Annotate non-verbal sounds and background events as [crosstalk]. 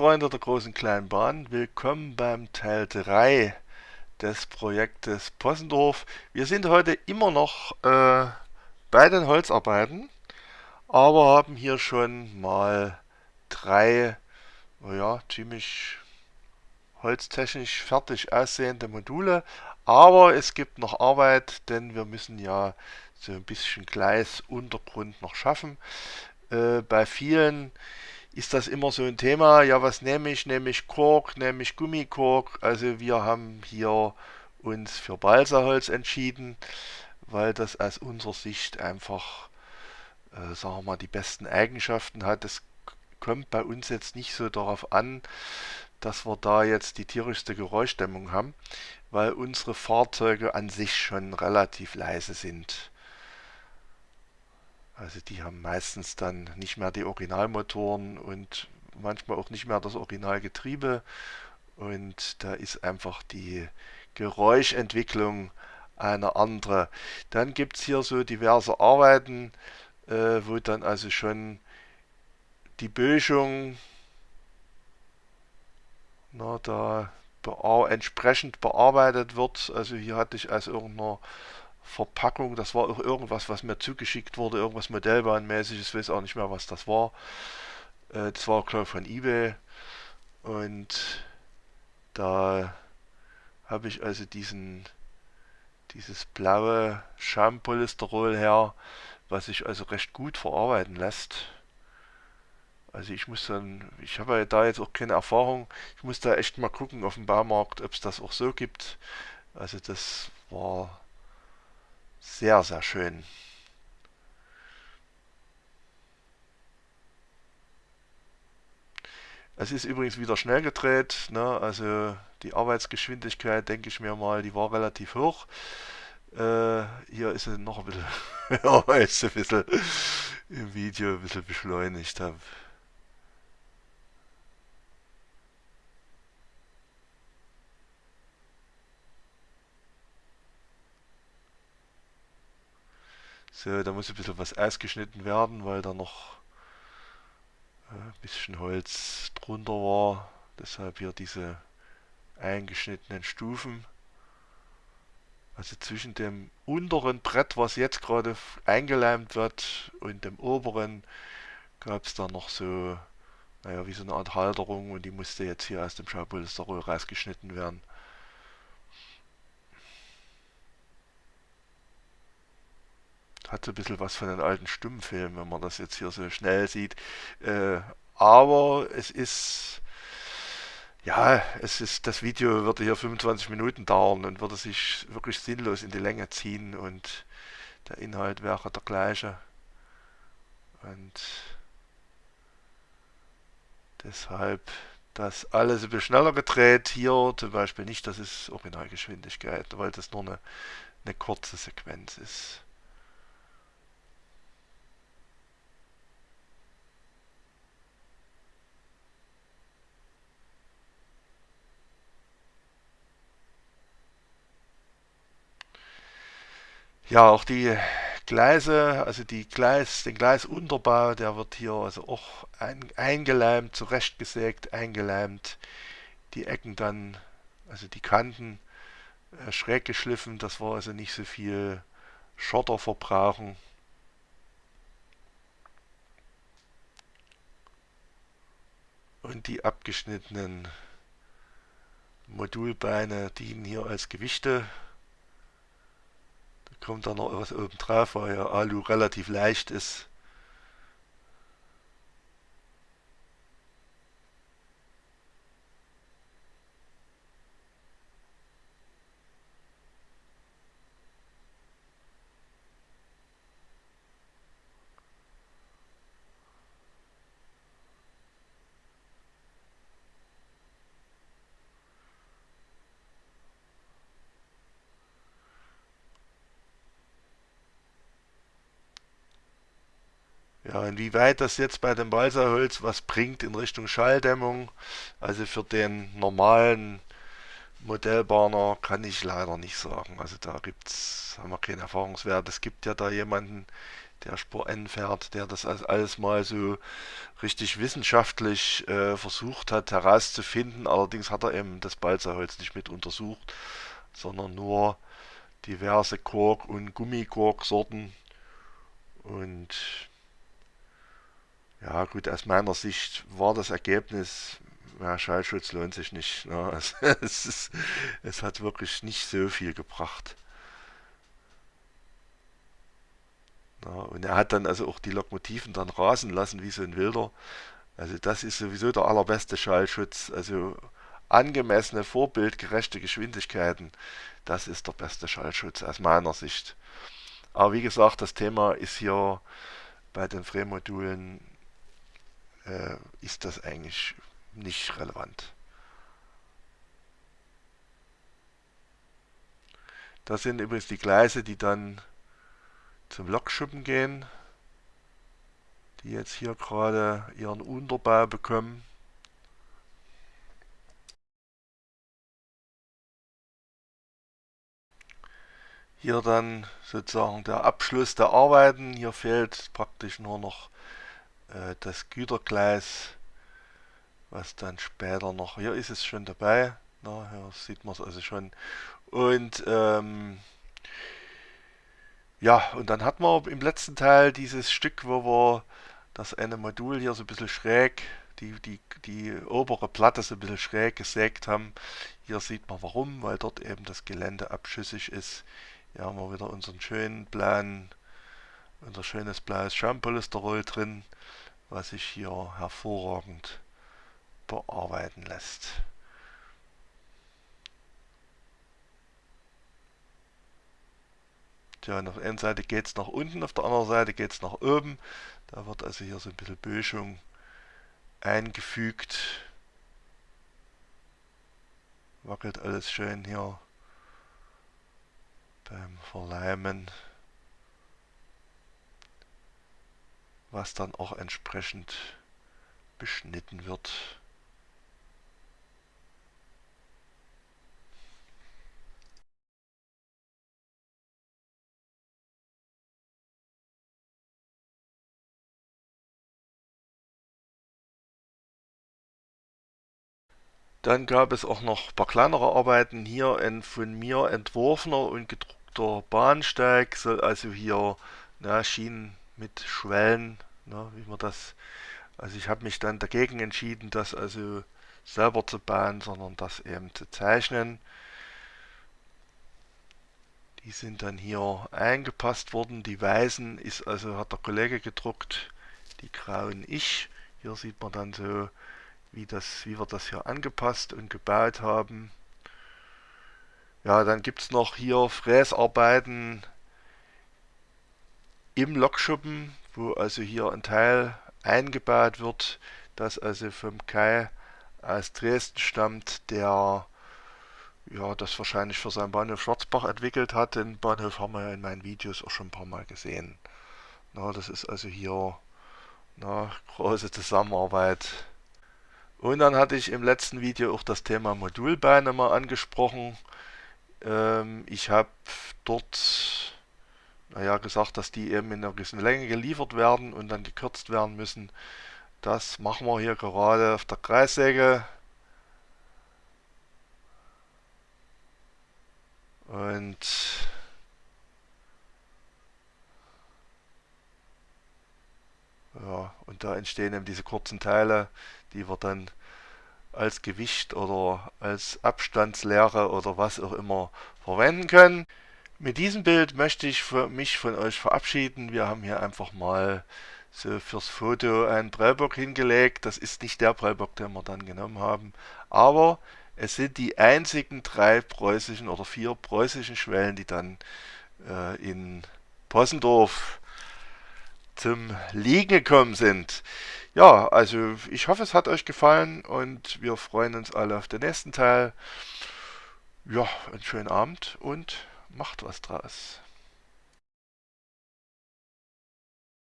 Freunde der großen kleinen Bahn, willkommen beim Teil 3 des Projektes Possendorf. Wir sind heute immer noch äh, bei den Holzarbeiten, aber haben hier schon mal drei, oh ja, ziemlich holztechnisch fertig aussehende Module. Aber es gibt noch Arbeit, denn wir müssen ja so ein bisschen Gleisuntergrund noch schaffen. Äh, bei vielen ist das immer so ein Thema. Ja, was nehme ich? Nehme ich Kork, nehme ich Gummikork? Also wir haben hier uns für Balsaholz entschieden, weil das aus unserer Sicht einfach, äh, sagen wir mal, die besten Eigenschaften hat. Es kommt bei uns jetzt nicht so darauf an, dass wir da jetzt die tierischste Geräuschdämmung haben, weil unsere Fahrzeuge an sich schon relativ leise sind. Also die haben meistens dann nicht mehr die Originalmotoren und manchmal auch nicht mehr das Originalgetriebe. Und da ist einfach die Geräuschentwicklung eine andere. Dann gibt es hier so diverse Arbeiten, äh, wo dann also schon die Böschung na, da entsprechend bearbeitet wird. Also hier hatte ich aus irgendeiner Verpackung. Das war auch irgendwas, was mir zugeschickt wurde, irgendwas Modellbahnmäßiges, ich weiß auch nicht mehr, was das war. Äh, das war, glaube ich, von eBay. Und da habe ich also diesen, dieses blaue Schaumpolysterol her, was sich also recht gut verarbeiten lässt. Also ich muss dann, ich habe ja da jetzt auch keine Erfahrung, ich muss da echt mal gucken auf dem Baumarkt, ob es das auch so gibt. Also das war sehr, sehr schön. Es ist übrigens wieder schnell gedreht, ne? also die Arbeitsgeschwindigkeit, denke ich mir mal, die war relativ hoch. Äh, hier ist sie noch ein bisschen, [laughs] ja, jetzt ein bisschen im Video ein bisschen beschleunigt habe. So, da muss ein bisschen was ausgeschnitten werden, weil da noch äh, ein bisschen Holz drunter war. Deshalb hier diese eingeschnittenen Stufen. Also zwischen dem unteren Brett, was jetzt gerade eingeleimt wird, und dem oberen gab es da noch so, naja, wie so eine Art Halterung und die musste jetzt hier aus dem Schaupolsterrohr rausgeschnitten werden. Hat so ein bisschen was von den alten Stummfilmen, wenn man das jetzt hier so schnell sieht. Äh, aber es ist, ja, es ist, das Video würde hier 25 Minuten dauern und würde sich wirklich sinnlos in die Länge ziehen und der Inhalt wäre der gleiche. Und deshalb das alles ein bisschen schneller gedreht. Hier zum Beispiel nicht, das ist Originalgeschwindigkeit, weil das nur eine, eine kurze Sequenz ist. Ja, auch die Gleise, also die Gleis, den Gleisunterbau, der wird hier also auch ein, eingeleimt, zurechtgesägt, eingeleimt. Die Ecken dann, also die Kanten äh, schräg geschliffen, das war also nicht so viel Schotter verbrauchen. Und die abgeschnittenen Modulbeine dienen hier als Gewichte kommt da noch was oben drauf, weil ja Alu relativ leicht ist. Ja, inwieweit das jetzt bei dem Balsaholz was bringt in Richtung Schalldämmung, also für den normalen Modellbahner kann ich leider nicht sagen. Also da gibt's, haben wir keinen Erfahrungswert. Es gibt ja da jemanden, der Spur N fährt, der das alles mal so richtig wissenschaftlich äh, versucht hat herauszufinden. Allerdings hat er eben das Balsaholz nicht mit untersucht, sondern nur diverse Kork- und Gummikorksorten. Und ja gut, aus meiner Sicht war das Ergebnis, ja, Schallschutz lohnt sich nicht. Ne? [laughs] Es, es, ist, es hat wirklich nicht so viel gebracht. Ja, und er hat dann also auch die Lokomotiven dann rasen lassen wie so ein Wilder. Also das ist sowieso der allerbeste Schallschutz. Also angemessene, vorbildgerechte Geschwindigkeiten, das ist der beste Schallschutz aus meiner Sicht. Aber wie gesagt, das Thema ist hier bei den Frame-Modulen, äh, ist das eigentlich nicht relevant. Das sind übrigens die Gleise, die dann zum Lokschuppen gehen, die jetzt hier gerade ihren Unterbau bekommen. Hier dann sozusagen der Abschluss der Arbeiten. Hier fehlt praktisch nur noch äh, das Gütergleis, was dann später noch, hier ist es schon dabei, na, hier sieht man es also schon. Und ähm, ja, und dann hat man im letzten Teil dieses Stück, wo wir das eine Modul hier so ein bisschen schräg, die, die, die obere Platte so ein bisschen schräg gesägt haben. Hier sieht man warum, weil dort eben das Gelände abschüssig ist. Hier haben wir wieder unseren schönen blauen, unser schönes blaues Schaumpolysterol drin, was sich hier hervorragend bearbeiten lässt. Tja, auf der einen Seite geht es nach unten, auf der anderen Seite geht es nach oben. Da wird also hier so ein bisschen Böschung eingefügt. Wackelt alles schön hier beim Verleimen. Was dann auch entsprechend beschnitten wird. Dann gab es auch noch ein paar kleinere Arbeiten. Hier ein von mir entworfener und gedruckter Bahnsteig soll also hier na, Schienen mit Schwellen, na, wie man das. Also ich habe mich dann dagegen entschieden, das also selber zu bauen, sondern das eben zu zeichnen. Die sind dann hier eingepasst worden. Die weißen ist also hat der Kollege gedruckt, die grauen ich. Hier sieht man dann so wie, das, wie wir das hier angepasst und gebaut haben. Ja, dann gibt es noch hier Fräsarbeiten im Lokschuppen, wo also hier ein Teil eingebaut wird, das also vom Kai aus Dresden stammt, der ja, das wahrscheinlich für seinen Bahnhof Schwarzbach entwickelt hat. Den Bahnhof haben wir ja in meinen Videos auch schon ein paar Mal gesehen. Na, das ist also hier eine große Zusammenarbeit und dann hatte ich im letzten Video auch das Thema Modulbeine mal angesprochen. Ähm, ich habe dort naja, gesagt, dass die eben in einer gewissen Länge geliefert werden und dann gekürzt werden müssen. Das machen wir hier gerade auf der Kreissäge. Und ja, und da entstehen eben diese kurzen Teile, die wir dann als Gewicht oder als Abstandslehre oder was auch immer verwenden können. Mit diesem Bild möchte ich mich von euch verabschieden. Wir haben hier einfach mal so fürs Foto einen Prellbock hingelegt. Das ist nicht der Prellbock, den wir dann genommen haben, aber es sind die einzigen drei preußischen oder vier preußischen Schwellen, die dann äh, in Possendorf zum Liegen gekommen sind. Ja, also ich hoffe, es hat euch gefallen und wir freuen uns alle auf den nächsten Teil. Ja, einen schönen Abend und macht was draus.